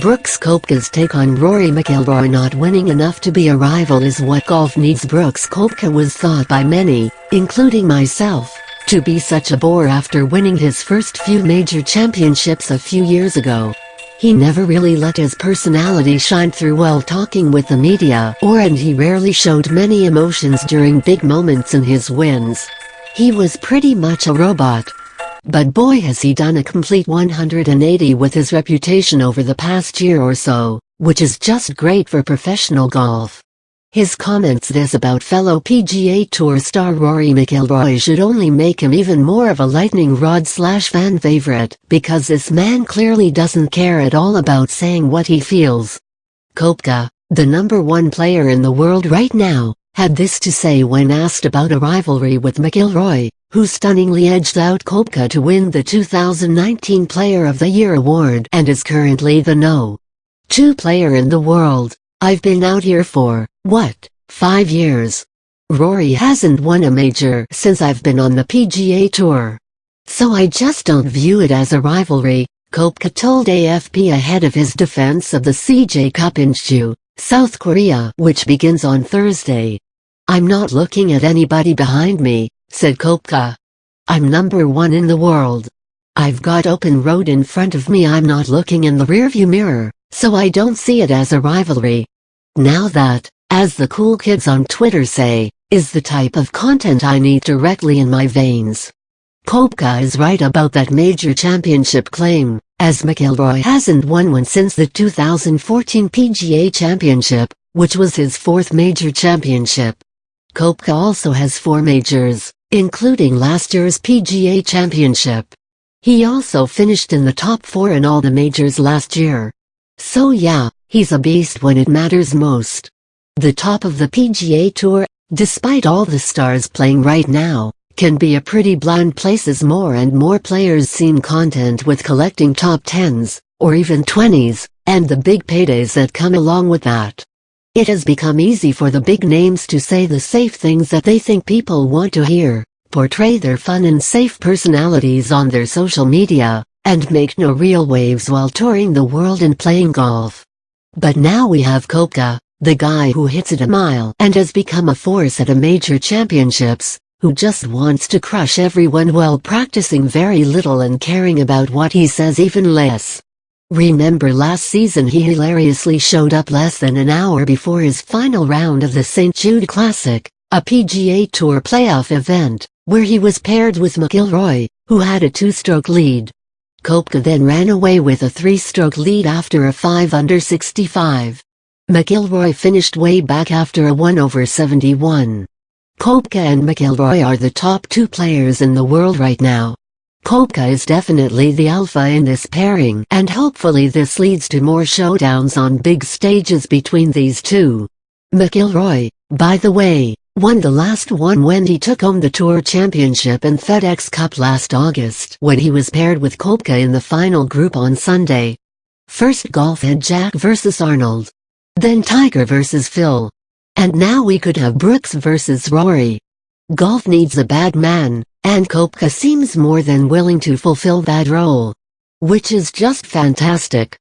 Brooks Koepka's take on Rory McIlroy not winning enough to be a rival is what golf needs Brooks Koepka was thought by many, including myself, to be such a bore after winning his first few major championships a few years ago. He never really let his personality shine through while talking with the media or and he rarely showed many emotions during big moments in his wins. He was pretty much a robot. But boy has he done a complete 180 with his reputation over the past year or so, which is just great for professional golf. His comments this about fellow PGA Tour star Rory McIlroy should only make him even more of a lightning rod slash fan favorite, because this man clearly doesn't care at all about saying what he feels. Koepka, the number one player in the world right now, had this to say when asked about a rivalry with McIlroy, who stunningly edged out Koepka to win the 2019 Player of the Year award and is currently the no. 2 player in the world. I've been out here for, what, 5 years? Rory hasn't won a major since I've been on the PGA Tour. So I just don't view it as a rivalry, Koepka told AFP ahead of his defense of the CJ Cup in Jeju, South Korea which begins on Thursday. I'm not looking at anybody behind me, said Koepka. I'm number one in the world. I've got open road in front of me I'm not looking in the rearview mirror, so I don't see it as a rivalry. Now that, as the cool kids on Twitter say, is the type of content I need directly in my veins. Koepka is right about that major championship claim, as McIlroy hasn't won one since the 2014 PGA Championship, which was his fourth major championship. Koepka also has four majors, including last year's PGA Championship. He also finished in the top four in all the majors last year. So yeah, he's a beast when it matters most. The top of the PGA Tour, despite all the stars playing right now, can be a pretty bland place as more and more players seem content with collecting top 10s, or even 20s, and the big paydays that come along with that. It has become easy for the big names to say the safe things that they think people want to hear, portray their fun and safe personalities on their social media, and make no real waves while touring the world and playing golf. But now we have Koepka, the guy who hits it a mile and has become a force at a major championships, who just wants to crush everyone while practicing very little and caring about what he says even less. Remember last season he hilariously showed up less than an hour before his final round of the St. Jude Classic, a PGA Tour playoff event, where he was paired with McIlroy, who had a two-stroke lead. Koepka then ran away with a three-stroke lead after a 5 under 65. McIlroy finished way back after a 1 over 71. Koepka and McIlroy are the top two players in the world right now. Koepka is definitely the alpha in this pairing and hopefully this leads to more showdowns on big stages between these two. McIlroy, by the way, won the last one when he took home the Tour Championship and FedEx Cup last August when he was paired with Koepka in the final group on Sunday. First golf had Jack vs Arnold. Then Tiger vs Phil. And now we could have Brooks vs Rory. Golf needs a bad man, and Koepka seems more than willing to fulfill that role. Which is just fantastic.